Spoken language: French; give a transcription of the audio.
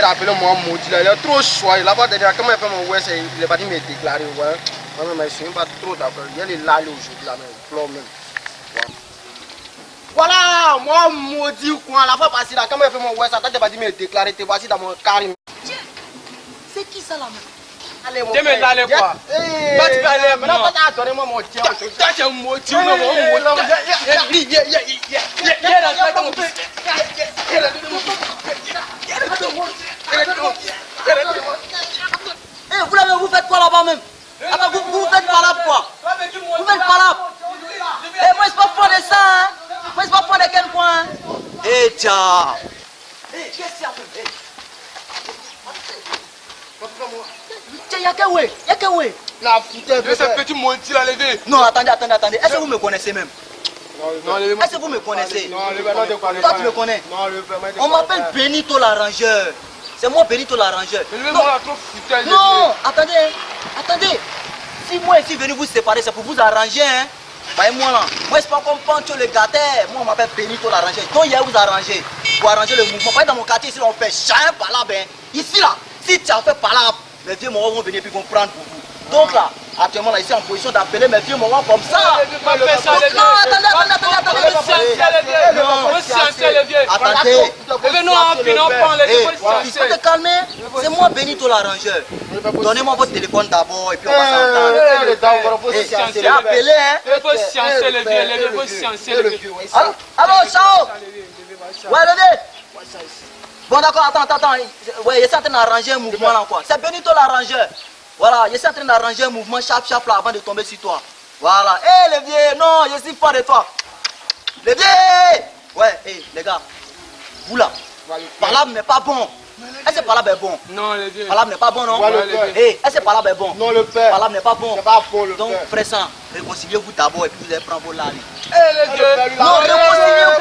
Il a appelé moi maudit là, il est trop choix. Il a pas déjà comment il fait mon ouais, il est pas dit me déclarer, ouais. Moi même je suis pas trop d'accord. Il est là aujourd'hui là même, plan même. Voilà, moi maudit quoi, la fois passée là, comment il fait mon ouais, ça t'a pas dit me déclarer, t'es voici dans mon carré. C'est qui ça là même Allez, mon frère. mais allez, quoi. Eh, tu peux aller, Maintenant, moi. toi, t'as donné moi mon tien. Toi, tu es un motif, non, Eh, mon non, faites quoi là-bas même Attends, vous, vous faites là quoi Vous faites là. Eh, moi, c'est pas fond de ça, hein. Moi, c'est pas fond de quel point Eh, tiens. Eh, qu'est-ce qu'il y a même Tiens, y'a qu'un ouais, y'a qu'un ouais La foutaise, De ce petit motif là, levé. Non, attendez, attendez, attendez. Est-ce que vous me connaissez même? Non, levez-moi. Est-ce que vous me connaissez? Non, le verre, non, de quoi, le Toi, tu me connais. Non, le verre, moi, de On quoi, m'appelle le verre. Benito l'arrangeur. C'est moi Benito l'arrangeur. Foutu. Non, attendez, attendez. Si moi ici venu vous séparer, c'est pour vous arranger, hein. Voyez-moi là. Moi, c'est pas comme Pancho le gâteur. Moi, on m'appelle Benito l'arrangeur. Donc, il y a vous arranger. Pour arranger le mouvement. Pas dans mon quartier, ici, on fait chien par là, ben. Ici, là, si tu as fait par là, mes vieux morts vont venir puis vont prendre pour vous. Donc, là, actuellement, là, ici, en position d'appeler mes vieux morts comme ça. Pas faire ça, les Non, attendez, attendez, attendez, attendez. Au scientifique, les vieux. Attendez. En pan, les vieux, il faut scientifique. te calmer. C'est moi Benito l'arrangeur. Donnez-moi votre téléphone d'abord et puis on va Eh, s'entendre. le temps, on va se sciencer, c'est le appelé, hein. Il faut sciencer, les vieux, les vieux, il faut sciencer, les vieux. Allô, ciao. Ouais, levez. Bon, d'accord, attends, attends, attends. Ouais, il est en train d'arranger un mouvement là, quoi. C'est Benito l'arrangeur. Voilà, il est en train d'arranger un mouvement chap chap là avant de tomber sur toi. Voilà. Hé, les vieux, non, je suis pas de toi. Les vieux. Ouais, hé, hey, les gars. Vous là. Palab n'est pas bon. Est-ce que Palab est bon Non, les dieux. Palab n'est pas bon, non Hé, est-ce que Palab est bon Non, le père. Palab n'est pas bon. C'est pas bon, le Donc, père. Donc, pressant, réconciliez-vous d'abord et puis vous allez prendre vos lames. Hé, les dieux. Non, réconciliez-vous.